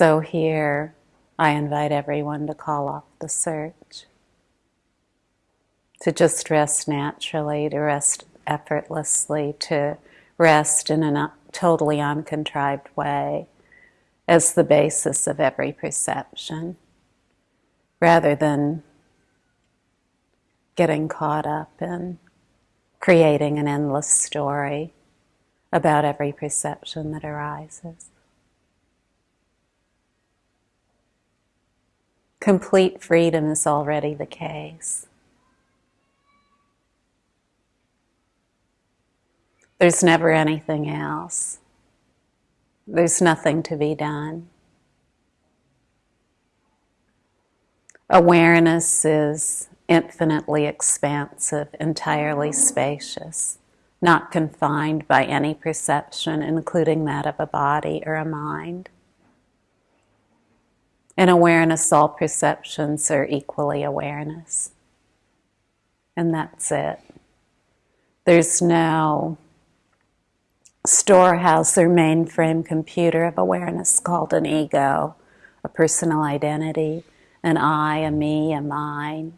So here, I invite everyone to call off the search, to just rest naturally, to rest effortlessly, to rest in a totally uncontrived way as the basis of every perception, rather than getting caught up in creating an endless story about every perception that arises. Complete freedom is already the case. There's never anything else. There's nothing to be done. Awareness is infinitely expansive, entirely spacious, not confined by any perception, including that of a body or a mind. In awareness, all perceptions are equally awareness. And that's it. There's no storehouse or mainframe computer of awareness called an ego, a personal identity, an I, a me, a mine.